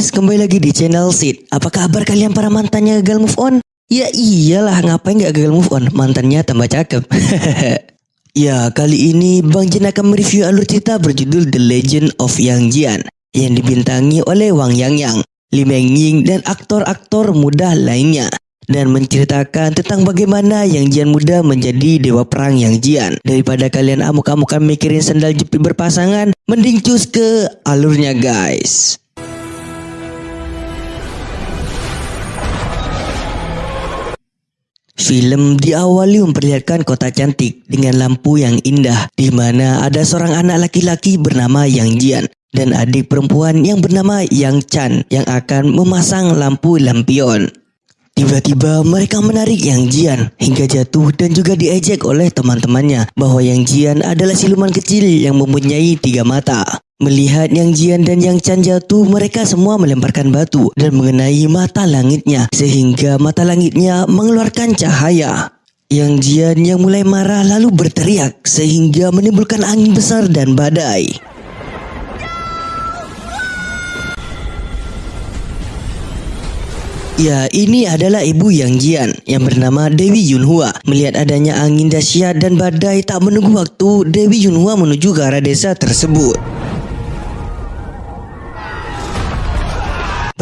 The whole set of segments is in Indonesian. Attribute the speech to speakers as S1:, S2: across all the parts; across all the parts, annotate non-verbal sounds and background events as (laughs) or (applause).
S1: Guys, kembali lagi di channel Sid. Apa kabar kalian para mantannya gagal move on? Ya iyalah, ngapain gak gagal move on? Mantannya tambah cakep. (laughs) ya, kali ini Bang Jin akan mereview alur cerita berjudul The Legend of Yang Jian yang dibintangi oleh Wang Yang Yang, Lee Meng Ying dan aktor-aktor muda lainnya dan menceritakan tentang bagaimana Yang Jian muda menjadi dewa perang Yang Jian. Daripada kalian amuk-amukan mikirin sandal jepit berpasangan, mending cus ke alurnya guys. Film diawali memperlihatkan kota cantik dengan lampu yang indah di mana ada seorang anak laki-laki bernama Yang Jian dan adik perempuan yang bernama Yang Chan yang akan memasang lampu lampion. Tiba-tiba mereka menarik Yang Jian hingga jatuh dan juga diejek oleh teman-temannya bahwa Yang Jian adalah siluman kecil yang mempunyai tiga mata. Melihat Yang Jian dan Yang Chan jatuh, mereka semua melemparkan batu dan mengenai mata langitnya sehingga mata langitnya mengeluarkan cahaya. Yang Jian yang mulai marah lalu berteriak sehingga menimbulkan angin besar dan badai. Ya, ini adalah ibu Yang Jian yang bernama Dewi Yunhua. Melihat adanya angin dahsyat dan badai tak menunggu waktu, Dewi Yunhua menuju ke arah desa tersebut.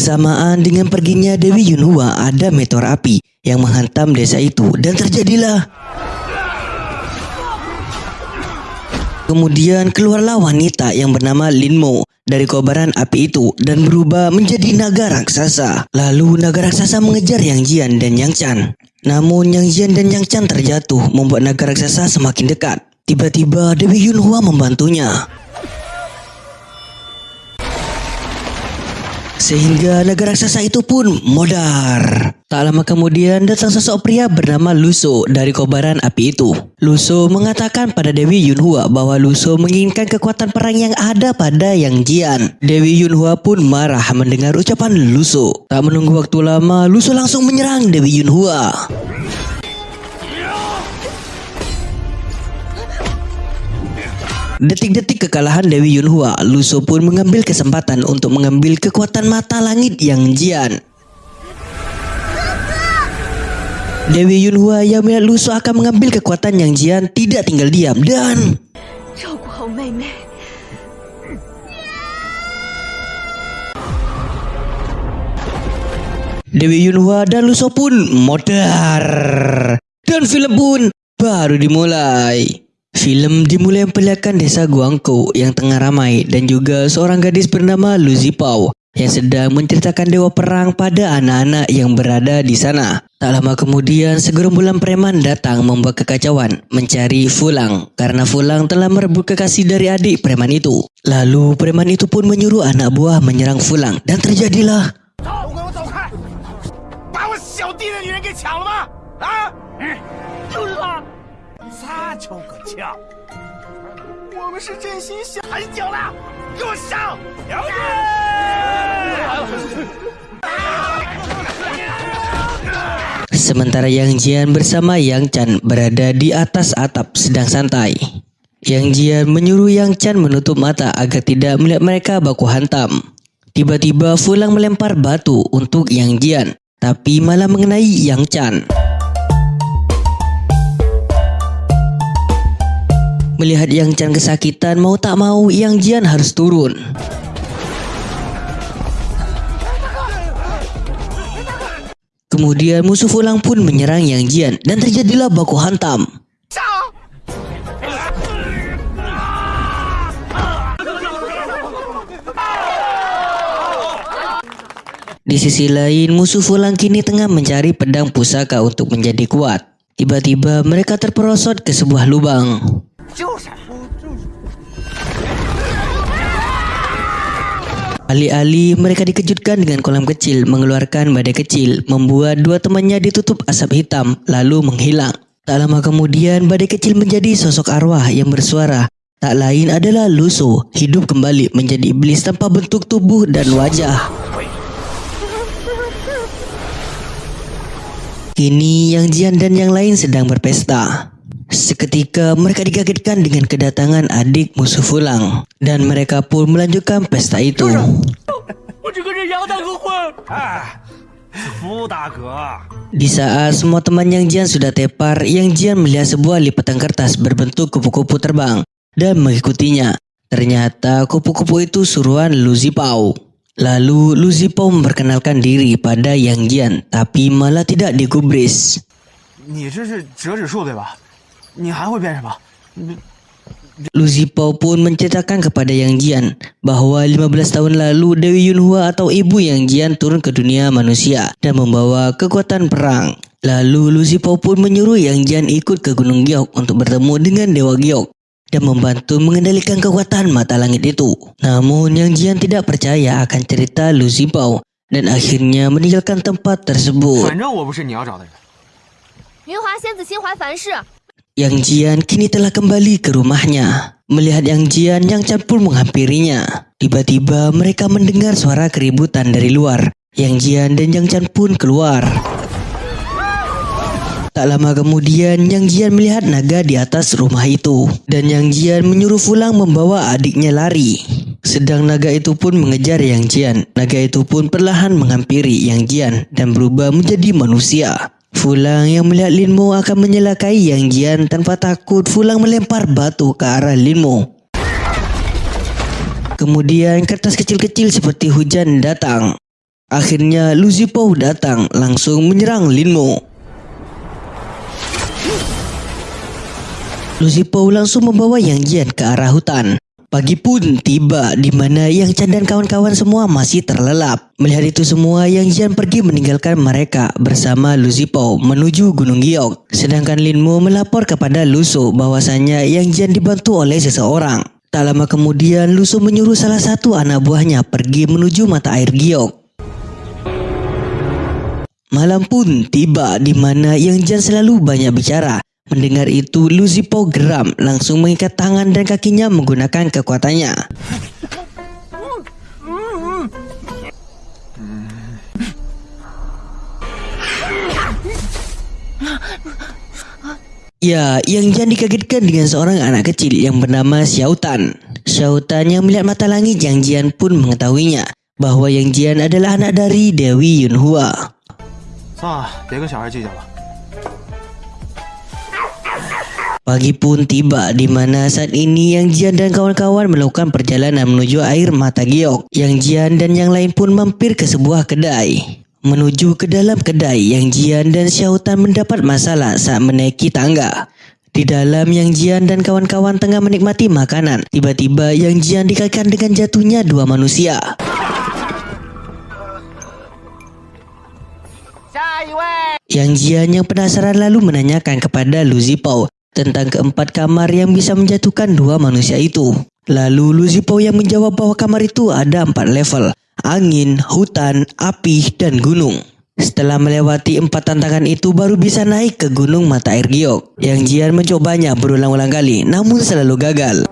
S1: Bersamaan dengan perginya Dewi Yunhua ada meteor api yang menghantam desa itu dan terjadilah Kemudian keluarlah wanita yang bernama Linmo dari kobaran api itu dan berubah menjadi naga raksasa. Lalu naga raksasa mengejar Yang Jian dan Yang Chan. Namun Yang Jian dan Yang Chan terjatuh membuat naga raksasa semakin dekat. Tiba-tiba Dewi Yunhua membantunya. Sehingga negara raksasa itu pun modar. Tak lama kemudian datang sosok pria bernama Luso dari kobaran api itu. Luso mengatakan pada Dewi Yunhua bahwa Luso menginginkan kekuatan perang yang ada pada Yang Jian. Dewi Yunhua pun marah mendengar ucapan Luso. Tak menunggu waktu lama, Luso langsung menyerang Dewi Yunhua. Detik-detik kekalahan Dewi Yunhua, Luso pun mengambil kesempatan untuk mengambil kekuatan mata langit yang jian. Dewi Yunhua yang melihat Luso akan mengambil kekuatan yang jian tidak tinggal diam dan Dewi Yunhua dan Luso pun modar dan film pun baru dimulai. Film dimulai memperlihatkan desa Guangkou yang tengah ramai dan juga seorang gadis bernama Lu Zipao yang sedang menceritakan dewa perang pada anak-anak yang berada di sana. Tak lama kemudian segerombolan preman datang membuat kekacauan mencari Fulang karena Fulang telah merebut kekasih dari adik preman itu. Lalu preman itu pun menyuruh anak buah menyerang Fulang dan terjadilah
S2: 他就个枪！我们是真心想很久了，给我上！了解。
S1: Sementara Yang Jian bersama Yang Chan berada di atas atap sedang santai. Yang Jian menyuruh Yang Chan menutup mata agar tidak melihat mereka baku hantam. Tiba-tiba Fulang melempar batu untuk Yang Jian, tapi malah mengenai Yang Chan. Melihat Yang Chan kesakitan, mau tak mau Yang Jian harus turun. Kemudian musuh Fulang pun menyerang Yang Jian dan terjadilah baku hantam. Di sisi lain, musuh Fulang kini tengah mencari pedang pusaka untuk menjadi kuat. Tiba-tiba mereka terperosot ke sebuah lubang. Alih-alih mereka dikejutkan dengan kolam kecil mengeluarkan badai kecil, membuat dua temannya ditutup asap hitam lalu menghilang. Tak lama kemudian badai kecil menjadi sosok arwah yang bersuara. Tak lain adalah Luso, hidup kembali menjadi iblis tanpa bentuk tubuh dan wajah. Kini Yang Jian dan yang lain sedang berpesta. Seketika mereka dikagetkan dengan kedatangan adik musuh Fulang dan mereka pun melanjutkan pesta itu.
S2: 杨大哥会。哎，福大哥，
S1: Di saat semua teman Yang Jian sudah tepar, Yang Jian melihat sebuah lipatan kertas berbentuk kupu-kupu terbang dan mengikutinya. Ternyata kupu-kupu itu suruhan Lu Zipao. Lalu Lu Zipao memperkenalkan diri pada Yang Jian, tapi malah tidak digubris.
S2: 你这是折纸术对吧？ 你还会变什么？你
S1: Lu Zipao pun menceritakan kepada Yang Jian bahwa 15 tahun lalu Dewi Yunhua atau ibu Yang Jian turun ke dunia manusia dan membawa kekuatan perang. Lalu Lu Zipao pun menyuruh Yang Jian ikut ke Gunung Giok untuk bertemu dengan Dewa Giok dan membantu mengendalikan kekuatan mata langit itu. Namun Yang Jian tidak percaya akan cerita Lu Zipao dan akhirnya meninggalkan tempat tersebut.
S2: 反正我不是你要找的人。
S3: 云华仙子心怀凡事，
S1: yang Jian kini telah kembali ke rumahnya. Melihat Yang Jian, Yang Chan pun menghampirinya. Tiba-tiba mereka mendengar suara keributan dari luar. Yang Jian dan Yang Chan pun keluar. Tak lama kemudian, Yang Jian melihat naga di atas rumah itu. Dan Yang Jian menyuruh Fulang membawa adiknya lari. Sedang naga itu pun mengejar Yang Jian. Naga itu pun perlahan menghampiri Yang Jian dan berubah menjadi manusia. Fulang yang melihat Lin Mo akan menyelakai Yang Jian tanpa takut Fulang melempar batu ke arah Lin Mo. Kemudian kertas kecil-kecil seperti hujan datang. Akhirnya Lu Zipao datang langsung menyerang Lin Mo. Lu Zipao langsung membawa Yang Jian ke arah hutan. Pagi pun tiba di mana Yang Chan dan kawan-kawan semua masih terlelap. Melihat itu semua, Yang Jian pergi meninggalkan mereka bersama Lu Zipao menuju Gunung Giok. Sedangkan Lin Mo melapor kepada Luso bahwasanya Yang Jian dibantu oleh seseorang. Tak lama kemudian, Luso menyuruh salah satu anak buahnya pergi menuju mata air Giok. Malam pun tiba di mana Yang Jian selalu banyak bicara. Mendengar itu, Lu Zipao geram langsung mengikat tangan dan kakinya menggunakan kekuatannya. Ya, yang Jian dikagetkan dengan seorang anak kecil yang bernama Xiao Tan. Xiao Tan yang melihat mata langit Yang Jian pun mengetahuinya bahwa Yang Jian adalah anak dari Dewi Yunhua.
S2: 算了，别跟小孩计较了。
S1: Pagi pun tiba di mana saat ini Yang Jian dan kawan-kawan melakukan perjalanan menuju air mata giok. Yang Jian dan yang lain pun mampir ke sebuah kedai. Menuju ke dalam kedai, Yang Jian dan Xiao Tan mendapat masalah saat menaiki tangga. Di dalam Yang Jian dan kawan-kawan tengah menikmati makanan, tiba-tiba Yang Jian dikaitkan dengan jatuhnya dua manusia. Yang Jian yang penasaran lalu menanyakan kepada Lu Zipao tentang keempat kamar yang bisa menjatuhkan dua manusia itu. Lalu Lu Zipao yang menjawab bahwa kamar itu ada empat level. Angin, hutan, api, dan gunung. Setelah melewati empat tantangan itu baru bisa naik ke gunung mata air giok. Yang Jian mencobanya berulang-ulang kali namun selalu gagal.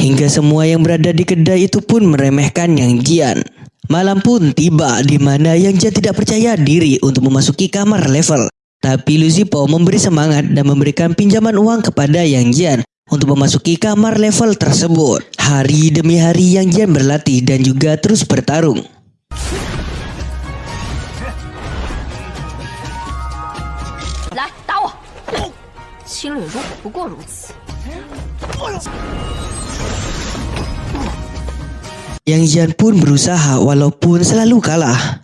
S1: Hingga semua yang berada di kedai itu pun meremehkan Yang Jian. Malam pun tiba di mana Yang Jian tidak percaya diri untuk memasuki kamar level. Tapi Lu Zipao memberi semangat dan memberikan pinjaman uang kepada Yang Jian untuk memasuki kamar level tersebut. Hari demi hari Yang Jian berlatih dan juga terus bertarung.
S3: 来
S1: Yang Jian pun berusaha walaupun selalu kalah.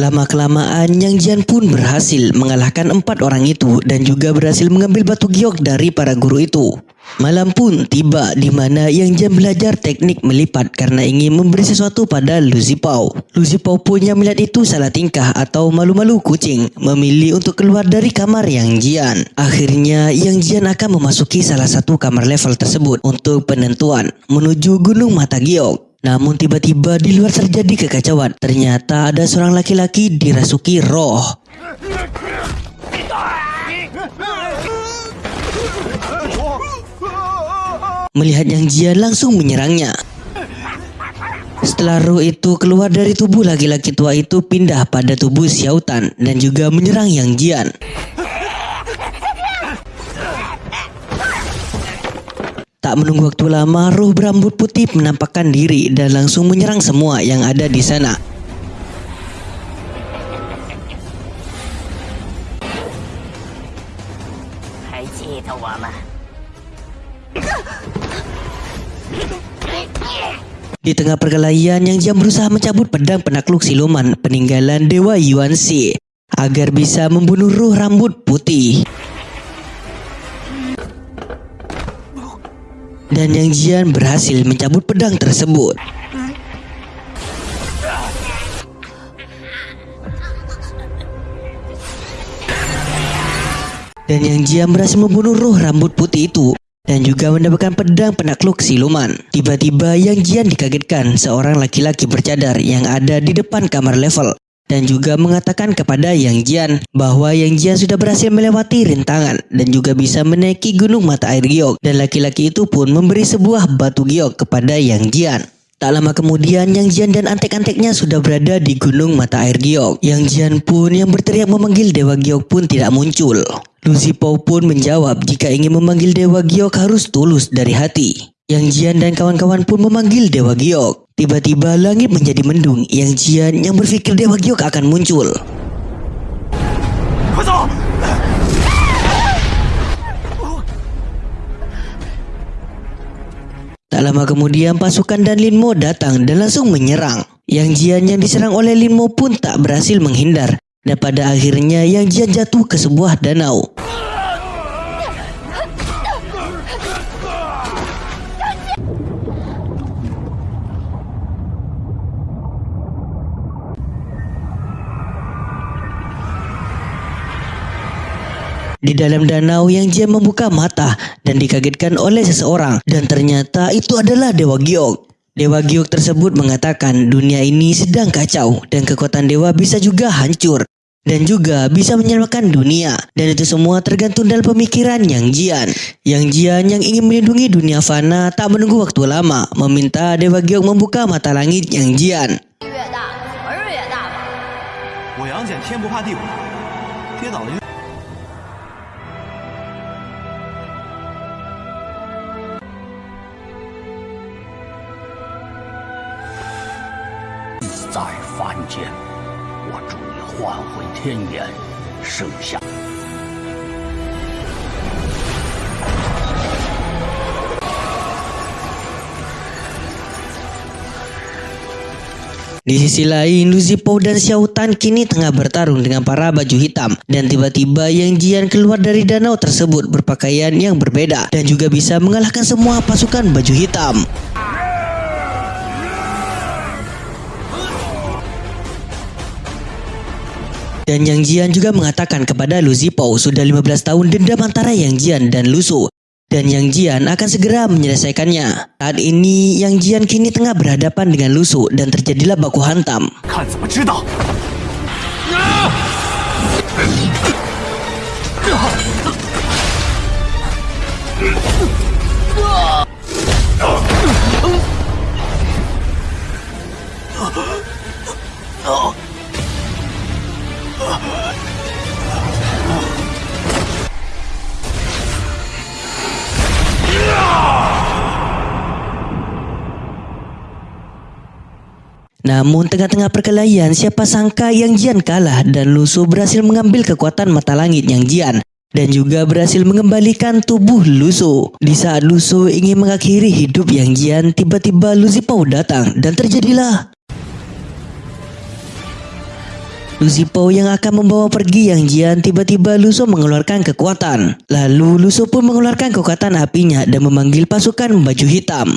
S1: Lama-kelamaan Yang Jian pun berhasil mengalahkan empat orang itu dan juga berhasil mengambil batu giok dari para guru itu. Malam pun tiba di mana Yang Jian belajar teknik melipat karena ingin memberi sesuatu pada Lu Zipao. Lu Zipao pun yang melihat itu salah tingkah atau malu-malu kucing memilih untuk keluar dari kamar Yang Jian. Akhirnya Yang Jian akan memasuki salah satu kamar level tersebut untuk penentuan menuju Gunung Mata Giok. Namun tiba-tiba di luar terjadi kekacauan. Ternyata ada seorang laki-laki dirasuki roh. Melihat Yang Jian langsung menyerangnya. Setelah roh itu keluar dari tubuh laki-laki tua itu pindah pada tubuh Xiao Tan dan juga menyerang Yang Jian. Tak menunggu waktu lama, roh berambut putih menampakkan diri dan langsung menyerang semua yang ada di sana. Di tengah perkelahian, Yang Jian berusaha mencabut pedang penakluk siluman peninggalan Dewa Yuan Shi agar bisa membunuh roh rambut putih. Dan Yang Jian berhasil mencabut pedang tersebut. Dan Yang Jian berhasil membunuh roh rambut putih itu dan juga mendapatkan pedang penakluk siluman. Tiba-tiba Yang Jian dikagetkan seorang laki-laki bercadar yang ada di depan kamar level dan juga mengatakan kepada Yang Jian bahwa Yang Jian sudah berhasil melewati rintangan dan juga bisa menaiki gunung mata air giok dan laki-laki itu pun memberi sebuah batu giok kepada Yang Jian. Tak lama kemudian Yang Jian dan antek-anteknya sudah berada di gunung mata air giok. Yang Jian pun yang berteriak memanggil Dewa Giok pun tidak muncul. Lu Zipao pun menjawab jika ingin memanggil Dewa Giok harus tulus dari hati. Yang Jian dan kawan-kawan pun memanggil Dewa Giok. Tiba-tiba langit menjadi mendung. Yang Jian yang berpikir Dewa Giok akan muncul. Tak lama kemudian pasukan dan Lin Mo datang dan langsung menyerang. Yang Jian yang diserang oleh Lin Mo pun tak berhasil menghindar. Dan pada akhirnya Yang Jian jatuh ke sebuah danau. Di dalam danau yang Jian membuka mata dan dikagetkan oleh seseorang dan ternyata itu adalah Dewa Giok. Dewa Giok tersebut mengatakan dunia ini sedang kacau dan kekuatan dewa bisa juga hancur dan juga bisa menyelamatkan dunia dan itu semua tergantung dalam pemikiran Yang Jian. Yang Jian yang ingin melindungi dunia fana tak menunggu waktu lama meminta Dewa Giok membuka mata langit Yang Jian.
S3: 越
S2: 天
S4: 颜，剩下
S1: Di sisi lain, Lu Zipao dan Xiao Tan kini tengah bertarung dengan para baju hitam dan tiba-tiba Yang Jian keluar dari danau tersebut berpakaian yang berbeda dan juga bisa mengalahkan semua pasukan baju hitam. Dan Yang Jian juga mengatakan kepada Lu Zipao sudah 15 tahun dendam antara Yang Jian dan Lu Su dan Yang Jian akan segera menyelesaikannya. Saat ini Yang Jian kini tengah berhadapan dengan Lu Su dan terjadilah baku hantam.
S2: 看
S1: Namun tengah-tengah perkelahian siapa sangka Yang Jian kalah dan Lu Su berhasil mengambil kekuatan mata langit Yang Jian dan juga berhasil mengembalikan tubuh Lu Su. Di saat Lu Su ingin mengakhiri hidup Yang Jian, tiba-tiba Lu Zipao datang dan terjadilah Lu Zipao yang akan membawa pergi Yang Jian tiba-tiba Lu Su mengeluarkan kekuatan. Lalu Lu Su pun mengeluarkan kekuatan apinya dan memanggil pasukan baju hitam.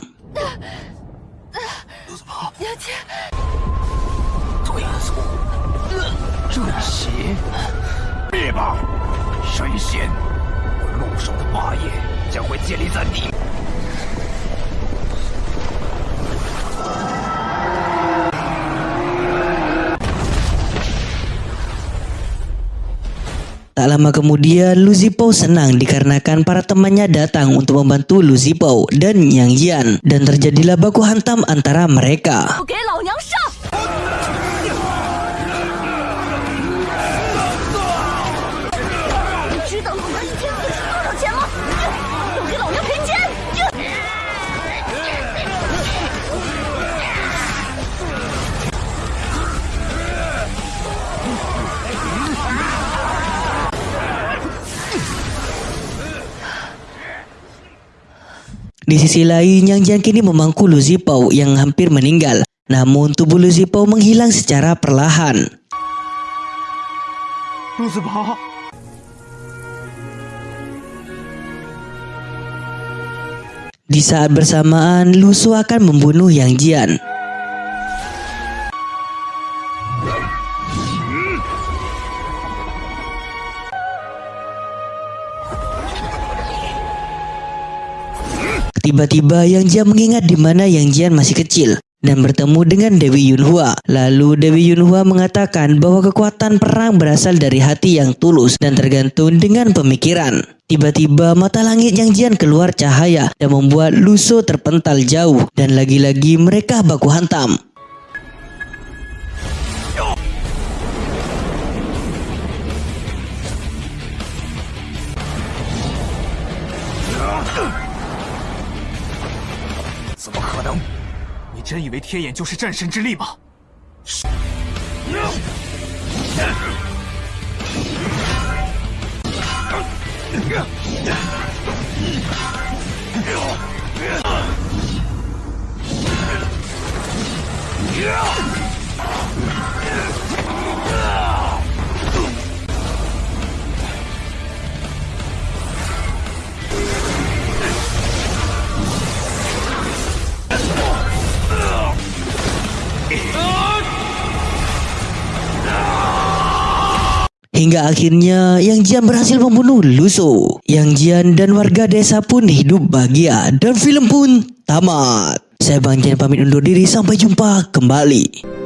S1: Tak lama kemudian Lu Zipao senang dikarenakan para temannya datang untuk membantu Lu Zipao dan Yang Jian dan terjadilah baku hantam antara mereka.
S3: 给
S1: Di sisi lain, Yang Jian kini memangku Luzipau yang hampir meninggal. Namun tubuh Luzipau menghilang secara perlahan.
S2: Luzipau.
S1: Di saat bersamaan, Lu Su akan membunuh Yang Jian. Tiba-tiba Yang Jian mengingat di mana Yang Jian masih kecil dan bertemu dengan Dewi Yunhua. Lalu Dewi Yunhua mengatakan bahwa kekuatan perang berasal dari hati yang tulus dan tergantung dengan pemikiran. Tiba-tiba mata langit Yang Jian keluar cahaya dan membuat Luso terpental jauh dan lagi-lagi mereka baku hantam. "
S2: 真以为天眼就是战神之力吗？
S1: Hingga akhirnya Yang Jian berhasil membunuh Luso. Yang Jian dan warga desa pun hidup bahagia dan film pun tamat. Saya Bang Jian pamit undur diri sampai jumpa kembali.